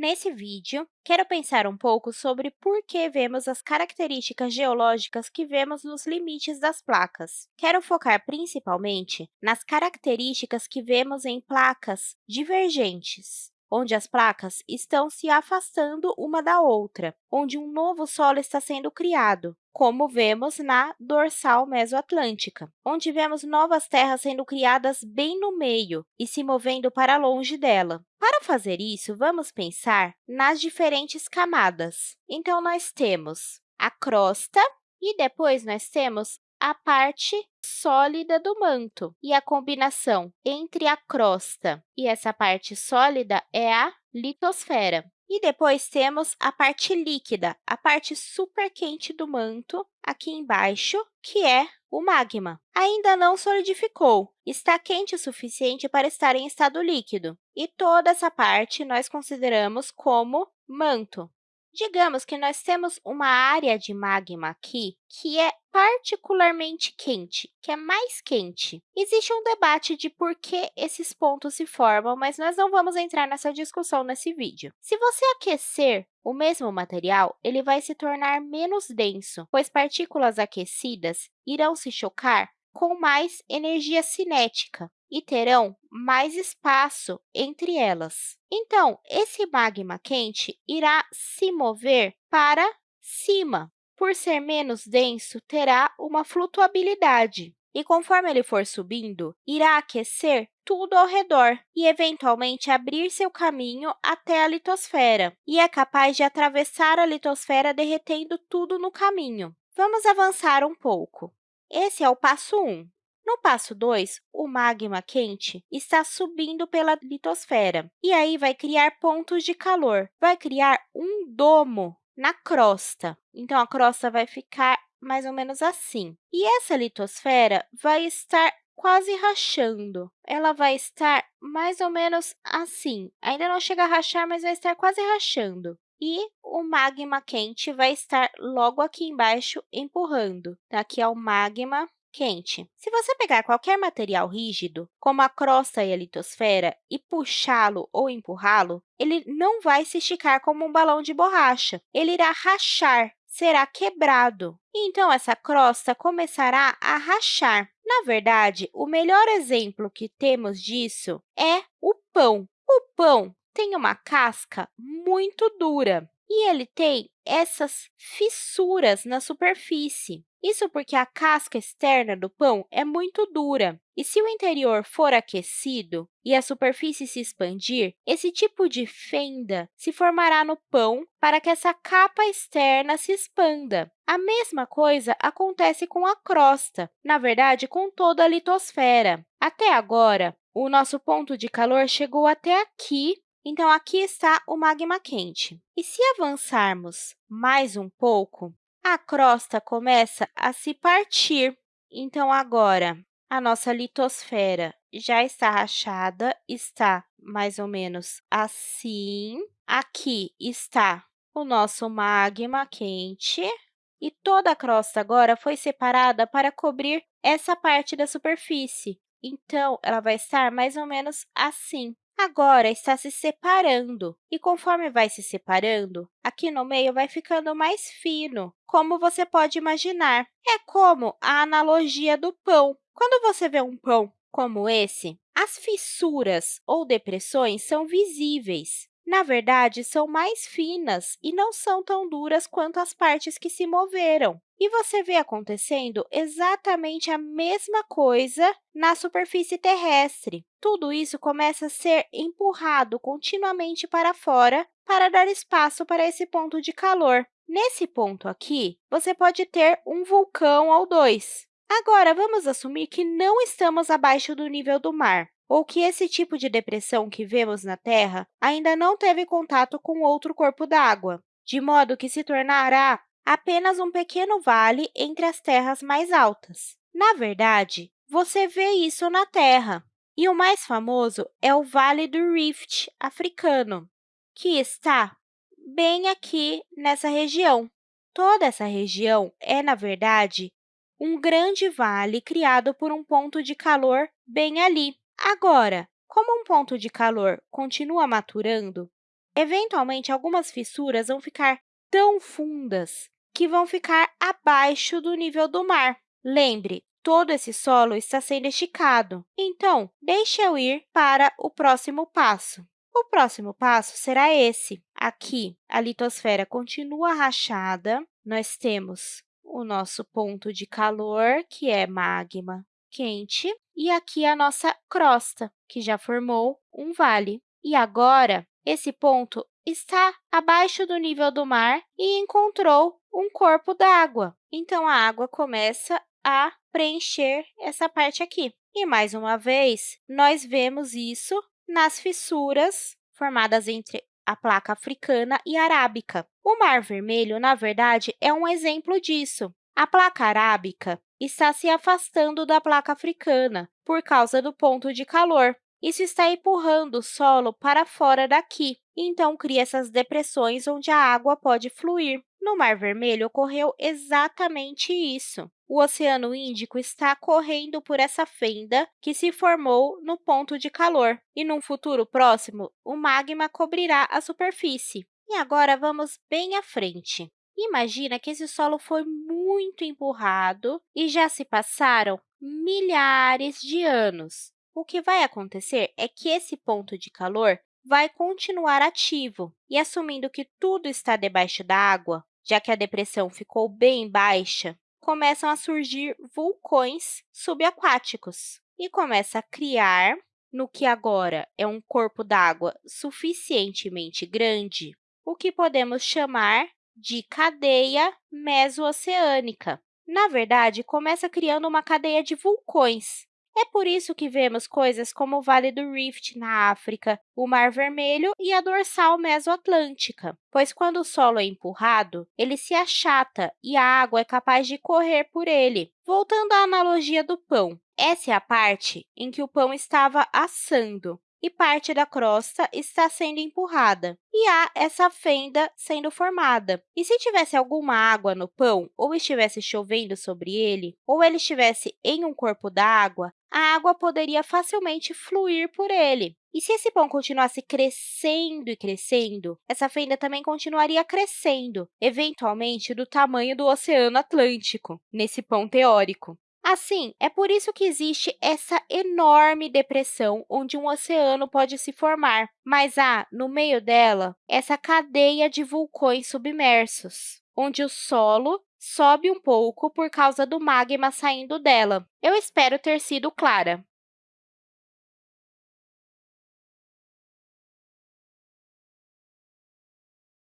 Nesse vídeo, quero pensar um pouco sobre por que vemos as características geológicas que vemos nos limites das placas. Quero focar principalmente nas características que vemos em placas divergentes, onde as placas estão se afastando uma da outra, onde um novo solo está sendo criado, como vemos na dorsal mesoatlântica, onde vemos novas terras sendo criadas bem no meio e se movendo para longe dela. Para fazer isso, vamos pensar nas diferentes camadas. Então, nós temos a crosta e depois nós temos a parte sólida do manto. E a combinação entre a crosta e essa parte sólida é a litosfera. E depois temos a parte líquida, a parte super quente do manto, aqui embaixo, que é o magma. Ainda não solidificou, está quente o suficiente para estar em estado líquido. E toda essa parte nós consideramos como manto. Digamos que nós temos uma área de magma aqui que é particularmente quente, que é mais quente. Existe um debate de por que esses pontos se formam, mas nós não vamos entrar nessa discussão nesse vídeo. Se você aquecer o mesmo material, ele vai se tornar menos denso, pois partículas aquecidas irão se chocar com mais energia cinética, e terão mais espaço entre elas. Então, esse magma quente irá se mover para cima. Por ser menos denso, terá uma flutuabilidade. E conforme ele for subindo, irá aquecer tudo ao redor e, eventualmente, abrir seu caminho até a litosfera, e é capaz de atravessar a litosfera derretendo tudo no caminho. Vamos avançar um pouco. Esse é o passo 1. No passo 2, o magma quente está subindo pela litosfera e aí vai criar pontos de calor, vai criar um domo na crosta. Então, a crosta vai ficar mais ou menos assim. E essa litosfera vai estar quase rachando. Ela vai estar mais ou menos assim. Ainda não chega a rachar, mas vai estar quase rachando. E o magma quente vai estar logo aqui embaixo empurrando. Aqui é o magma quente. Se você pegar qualquer material rígido, como a crosta e a litosfera, e puxá-lo ou empurrá-lo, ele não vai se esticar como um balão de borracha. Ele irá rachar, será quebrado. Então, essa crosta começará a rachar. Na verdade, o melhor exemplo que temos disso é o pão. O pão tem uma casca muito dura e ele tem essas fissuras na superfície. Isso porque a casca externa do pão é muito dura, e se o interior for aquecido e a superfície se expandir, esse tipo de fenda se formará no pão para que essa capa externa se expanda. A mesma coisa acontece com a crosta, na verdade, com toda a litosfera. Até agora, o nosso ponto de calor chegou até aqui, então aqui está o magma quente. E se avançarmos mais um pouco, a crosta começa a se partir. Então, agora, a nossa litosfera já está rachada, está mais ou menos assim. Aqui está o nosso magma quente, e toda a crosta agora foi separada para cobrir essa parte da superfície. Então, ela vai estar mais ou menos assim agora está se separando. E conforme vai se separando, aqui no meio vai ficando mais fino, como você pode imaginar. É como a analogia do pão. Quando você vê um pão como esse, as fissuras ou depressões são visíveis. Na verdade, são mais finas e não são tão duras quanto as partes que se moveram. E você vê acontecendo exatamente a mesma coisa na superfície terrestre. Tudo isso começa a ser empurrado continuamente para fora para dar espaço para esse ponto de calor. Nesse ponto aqui, você pode ter um vulcão ou dois. Agora, vamos assumir que não estamos abaixo do nível do mar ou que esse tipo de depressão que vemos na Terra ainda não teve contato com outro corpo d'água, de modo que se tornará apenas um pequeno vale entre as terras mais altas. Na verdade, você vê isso na Terra, e o mais famoso é o Vale do Rift africano, que está bem aqui nessa região. Toda essa região é, na verdade, um grande vale criado por um ponto de calor bem ali. Agora, como um ponto de calor continua maturando, Eventualmente, algumas fissuras vão ficar tão fundas que vão ficar abaixo do nível do mar. Lembre, todo esse solo está sendo esticado. Então, deixe eu ir para o próximo passo. O próximo passo será esse. Aqui, a litosfera continua rachada, nós temos o nosso ponto de calor, que é magma quente, e aqui a nossa crosta, que já formou um vale. E agora, esse ponto está abaixo do nível do mar e encontrou um corpo d'água. Então, a água começa a preencher essa parte aqui. E, mais uma vez, nós vemos isso nas fissuras formadas entre a placa africana e arábica. O Mar Vermelho, na verdade, é um exemplo disso. A placa arábica está se afastando da placa africana por causa do ponto de calor. Isso está empurrando o solo para fora daqui, então cria essas depressões onde a água pode fluir. No Mar Vermelho, ocorreu exatamente isso. O Oceano Índico está correndo por essa fenda que se formou no ponto de calor, e, num futuro próximo, o magma cobrirá a superfície. E agora, vamos bem à frente. Imagina que esse solo foi muito empurrado e já se passaram milhares de anos. O que vai acontecer é que esse ponto de calor vai continuar ativo, e assumindo que tudo está debaixo d'água, já que a depressão ficou bem baixa, começam a surgir vulcões subaquáticos e começa a criar, no que agora é um corpo d'água suficientemente grande, o que podemos chamar de cadeia mesooceânica. Na verdade, começa criando uma cadeia de vulcões, é por isso que vemos coisas como o Vale do Rift, na África, o Mar Vermelho e a dorsal mesoatlântica, pois quando o solo é empurrado, ele se achata e a água é capaz de correr por ele. Voltando à analogia do pão, essa é a parte em que o pão estava assando e parte da crosta está sendo empurrada, e há essa fenda sendo formada. E se tivesse alguma água no pão, ou estivesse chovendo sobre ele, ou ele estivesse em um corpo d'água, a água poderia facilmente fluir por ele. E se esse pão continuasse crescendo e crescendo, essa fenda também continuaria crescendo, eventualmente do tamanho do Oceano Atlântico, nesse pão teórico. Assim, é por isso que existe essa enorme depressão onde um oceano pode se formar, mas há, no meio dela, essa cadeia de vulcões submersos, onde o solo sobe um pouco por causa do magma saindo dela. Eu espero ter sido clara.